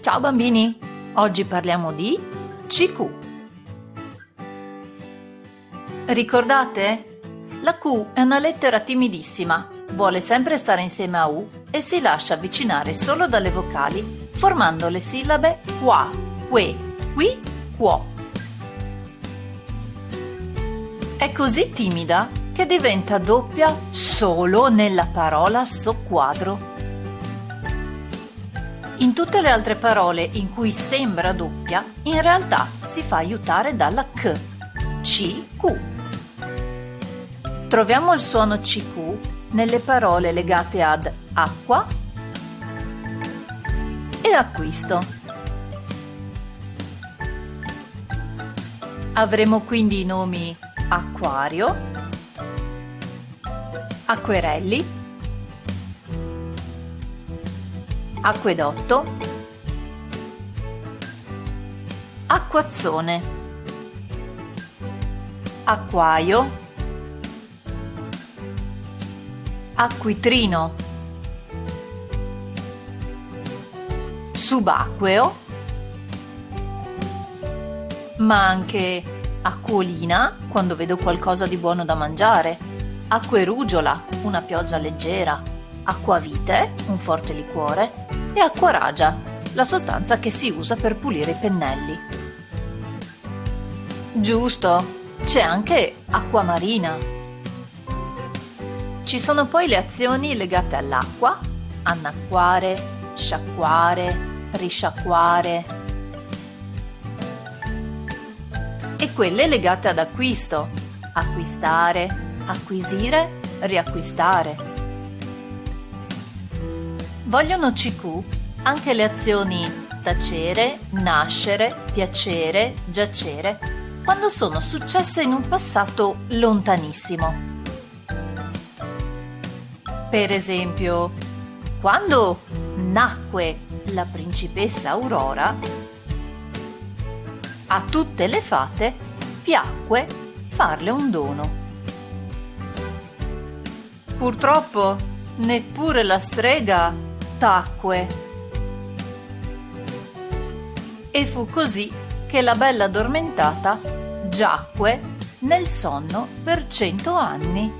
Ciao bambini, oggi parliamo di CQ. Ricordate? La Q è una lettera timidissima, vuole sempre stare insieme a U e si lascia avvicinare solo dalle vocali, formando le sillabe qua, que, qui, quo. È così timida che diventa doppia solo nella parola soqquadro. In tutte le altre parole in cui sembra doppia, in realtà si fa aiutare dalla K, CQ. Troviamo il suono CQ nelle parole legate ad acqua e acquisto. Avremo quindi i nomi acquario, acquerelli, acquedotto, acquazzone, acquaio, acquitrino, subacqueo, ma anche acquolina quando vedo qualcosa di buono da mangiare, acquerugiola, una pioggia leggera, acquavite, un forte liquore, e acquaragia, la sostanza che si usa per pulire i pennelli. Giusto, c'è anche acqua marina. Ci sono poi le azioni legate all'acqua, annacquare, sciacquare, risciacquare, e quelle legate ad acquisto, acquistare, acquisire, riacquistare. Vogliono CQ anche le azioni tacere, nascere, piacere, giacere, quando sono successe in un passato lontanissimo. Per esempio, quando nacque la principessa Aurora, a tutte le fate piacque farle un dono. Purtroppo neppure la strega tacque. E fu così che la bella addormentata giacque nel sonno per cento anni.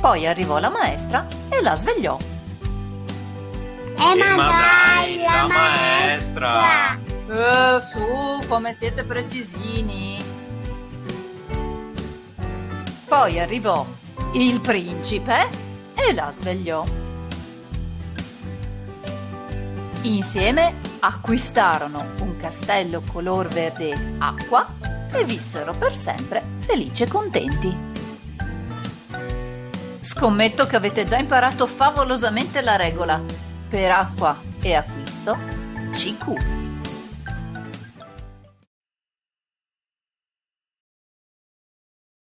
Poi arrivò la maestra e la svegliò. Eh ma, ma dai, la maestra! Eh, su, come siete precisini! Poi arrivò il principe e la svegliò. Insieme acquistarono un castello color verde acqua e vissero per sempre felici e contenti. Scommetto che avete già imparato favolosamente la regola. Per acqua e acquisto, CQ.